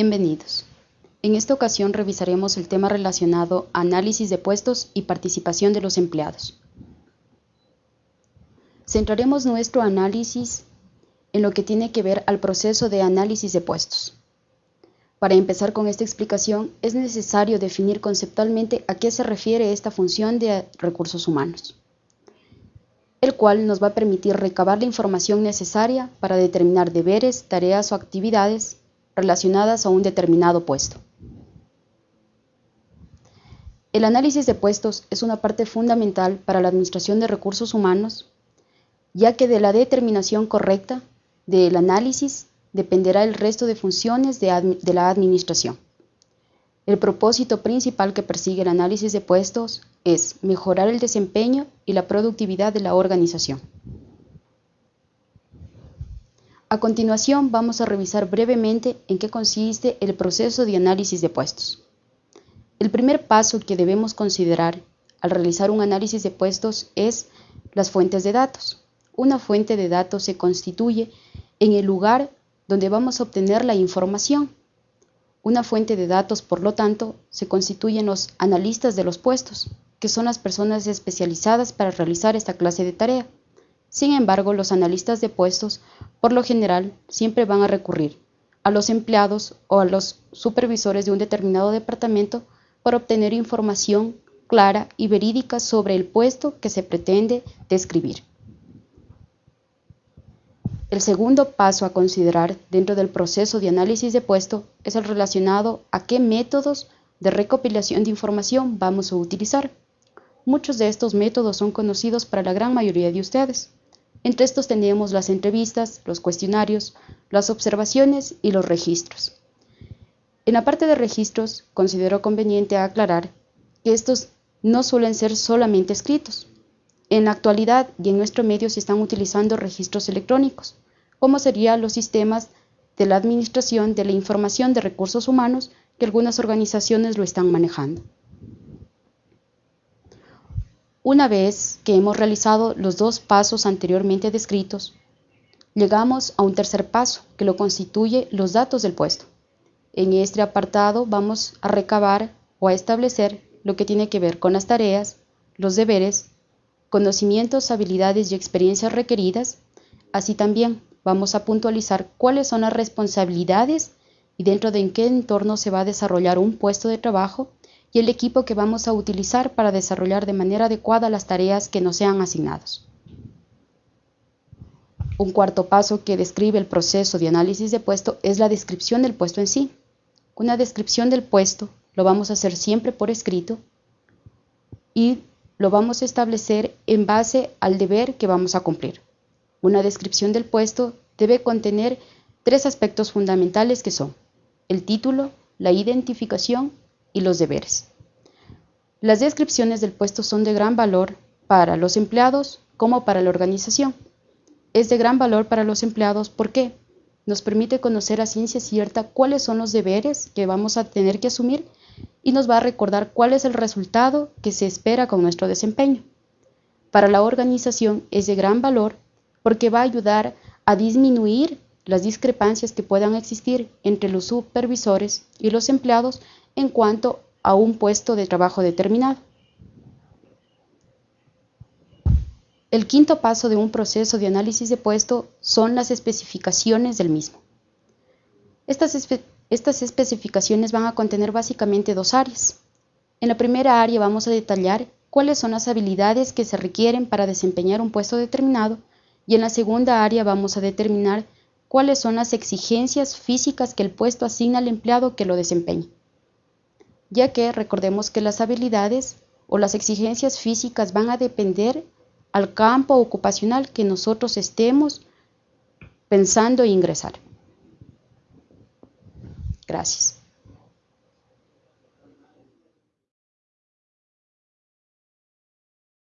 Bienvenidos. En esta ocasión revisaremos el tema relacionado a análisis de puestos y participación de los empleados. Centraremos nuestro análisis en lo que tiene que ver al proceso de análisis de puestos. Para empezar con esta explicación, es necesario definir conceptualmente a qué se refiere esta función de recursos humanos, el cual nos va a permitir recabar la información necesaria para determinar deberes, tareas o actividades relacionadas a un determinado puesto. El análisis de puestos es una parte fundamental para la administración de recursos humanos, ya que de la determinación correcta del análisis dependerá el resto de funciones de, la administración. El propósito principal que persigue el análisis de puestos es mejorar el desempeño y la productividad de la organización. A continuación vamos a revisar brevemente en qué consiste el proceso de análisis de puestos. El primer paso que debemos considerar al realizar un análisis de puestos es las fuentes de datos. Una fuente de datos se constituye en el lugar donde vamos a obtener la información. Una fuente de datos, por lo tanto, se constituyen los analistas de los puestos, que son las personas especializadas para realizar esta clase de tarea. Sin embargo, los analistas de puestos, por lo general, siempre van a recurrir a los empleados o a los supervisores de un determinado departamento para obtener información clara y verídica sobre el puesto que se pretende describir. El segundo paso a considerar dentro del proceso de análisis de puesto es el relacionado a qué métodos de recopilación de información vamos a utilizar. Muchos de estos métodos son conocidos para la gran mayoría de ustedes. Entre estos tenemos las entrevistas, los cuestionarios, las observaciones y los registros. En la parte de registros, considero conveniente aclarar que estos no suelen ser solamente escritos. En la actualidad y en nuestro medio se están utilizando registros electrónicos, como serían los sistemas de la Administración de la Información de Recursos Humanos que algunas organizaciones lo están manejando. Una vez que hemos realizado los dos pasos anteriormente descritos, llegamos a un tercer paso que lo constituye los datos del puesto. En este apartado vamos a recabar o a establecer lo que tiene que ver con las tareas, los deberes, conocimientos, habilidades y experiencias requeridas. Así también vamos a puntualizar cuáles son las responsabilidades y dentro de qué entorno se va a desarrollar un puesto de trabajo y el equipo que vamos a utilizar para desarrollar de manera adecuada las tareas que nos sean asignados. Un cuarto paso que describe el proceso de análisis de puesto es la descripción del puesto en sí. Una descripción del puesto lo vamos a hacer siempre por escrito y lo vamos a establecer en base al deber que vamos a cumplir. Una descripción del puesto debe contener tres aspectos fundamentales que son el título, la identificación y los deberes. Las descripciones del puesto son de gran valor para los empleados como para la organización. Es de gran valor para los empleados porque nos permite conocer a ciencia cierta cuáles son los deberes que vamos a tener que asumir y nos va a recordar cuál es el resultado que se espera con nuestro desempeño. Para la organización es de gran valor porque va a ayudar a disminuir las discrepancias que puedan existir entre los supervisores y los empleados en cuanto a un puesto de trabajo determinado. El quinto paso de un proceso de análisis de puesto son las especificaciones del mismo. Estas, estas, especificaciones van a contener básicamente dos áreas. En la primera área vamos a detallar cuáles son las habilidades que se requieren para desempeñar un puesto determinado y en la segunda área vamos a determinar cuáles son las exigencias físicas que el puesto asigna al empleado que lo desempeñe. Ya que recordemos que las habilidades o las exigencias físicas van a depender al campo ocupacional que nosotros estemos pensando ingresar. Gracias.